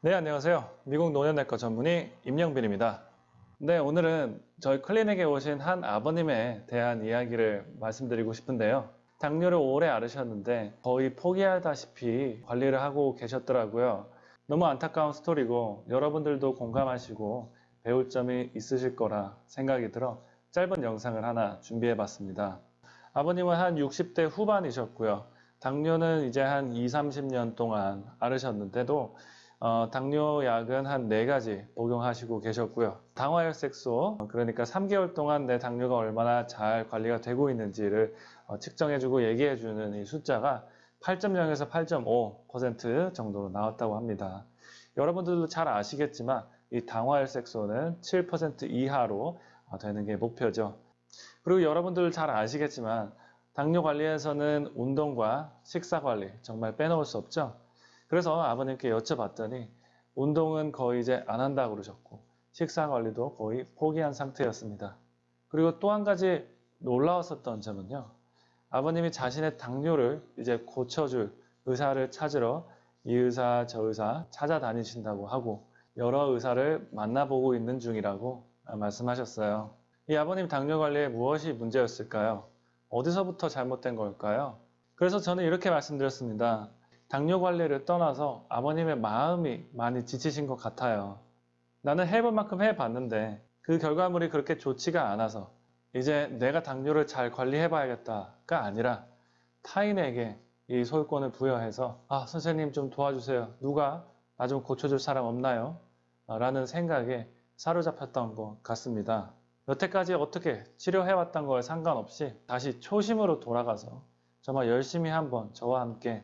네, 안녕하세요. 미국 노년내과 전문의 임영빈입니다. 네, 오늘은 저희 클리닉에 오신 한 아버님에 대한 이야기를 말씀드리고 싶은데요. 당뇨를 오래 앓으셨는데 거의 포기하다시피 관리를 하고 계셨더라고요. 너무 안타까운 스토리고 여러분들도 공감하시고 배울 점이 있으실 거라 생각이 들어 짧은 영상을 하나 준비해 봤습니다. 아버님은 한 60대 후반이셨고요. 당뇨는 이제 한 2, 30년 동안 앓으셨는데도 어, 당뇨약은 한 4가지 복용하시고 계셨고요. 당화혈색소, 그러니까 3개월 동안 내 당뇨가 얼마나 잘 관리가 되고 있는지를 어, 측정해주고 얘기해주는 이 숫자가 8.0에서 8.5% 정도로 나왔다고 합니다. 여러분들도 잘 아시겠지만 이 당화혈색소는 7% 이하로 어, 되는 게 목표죠. 그리고 여러분들 잘 아시겠지만 당뇨 관리에서는 운동과 식사 관리 정말 빼놓을 수 없죠. 그래서 아버님께 여쭤봤더니 운동은 거의 이제 안 한다고 그러셨고 식사 관리도 거의 포기한 상태였습니다. 그리고 또 한 가지 놀라웠었던 점은요. 아버님이 자신의 당뇨를 이제 고쳐줄 의사를 찾으러 이 의사 저 의사 찾아다니신다고 하고 여러 의사를 만나보고 있는 중이라고 말씀하셨어요. 이 아버님 당뇨 관리에 무엇이 문제였을까요? 어디서부터 잘못된 걸까요? 그래서 저는 이렇게 말씀드렸습니다. 당뇨 관리를 떠나서 아버님의 마음이 많이 지치신 것 같아요. 나는 해볼 만큼 해봤는데 그 결과물이 그렇게 좋지가 않아서 이제 내가 당뇨를 잘 관리해봐야겠다가 아니라 타인에게 이 소유권을 부여해서 아 선생님 좀 도와주세요. 누가 나 좀 고쳐줄 사람 없나요? 라는 생각에 사로잡혔던 것 같습니다. 여태까지 어떻게 치료해왔던 거에 상관없이 다시 초심으로 돌아가서 정말 열심히 한번 저와 함께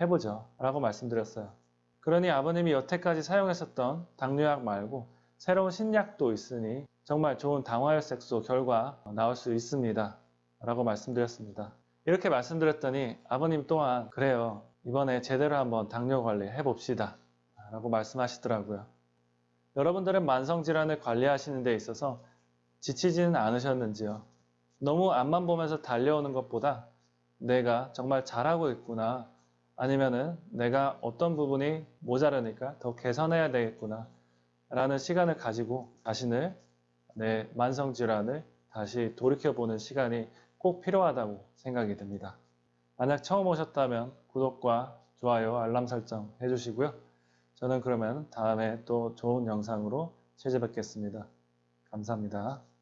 해보죠 라고 말씀드렸어요. 그러니 아버님이 여태까지 사용했었던 당뇨약 말고 새로운 신약도 있으니 정말 좋은 당화혈색소 결과 나올 수 있습니다. 라고 말씀드렸습니다. 이렇게 말씀드렸더니 아버님 또한 그래요. 이번에 제대로 한번 당뇨 관리 해봅시다. 라고 말씀하시더라고요. 여러분들은 만성질환을 관리하시는 데 있어서 지치지는 않으셨는지요? 너무 앞만 보면서 달려오는 것보다 내가 정말 잘하고 있구나 아니면은 내가 어떤 부분이 모자라니까 더 개선해야 되겠구나 라는 시간을 가지고 자신을 내 만성 질환을 다시 돌이켜보는 시간이 꼭 필요하다고 생각이 듭니다. 만약 처음 오셨다면 구독과 좋아요, 알람 설정 해주시고요. 저는 그러면 다음에 또 좋은 영상으로 찾아뵙겠습니다. 감사합니다.